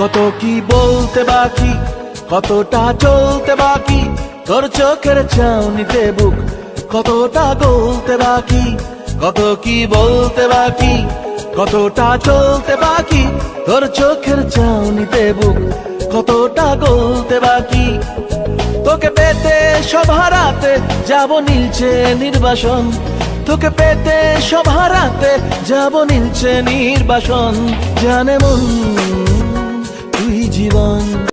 কত কি বলতে বাকি? কতটা চলতে বাকি? তোর চোখের চাউনিতে বুক কতটা গলতে বাকি? কত কি বলতে বাকি? কতটা চলতে বাকি? তোর চোখের চাউনিতে বুক কতটা গলতে বাকি? তোকে পেতে সব হারাতে যাব নীলছে নির্বাসন। তোকে পেতে সব হারাতে যাব নীলছে নির্বাসন। জানে মন জীবন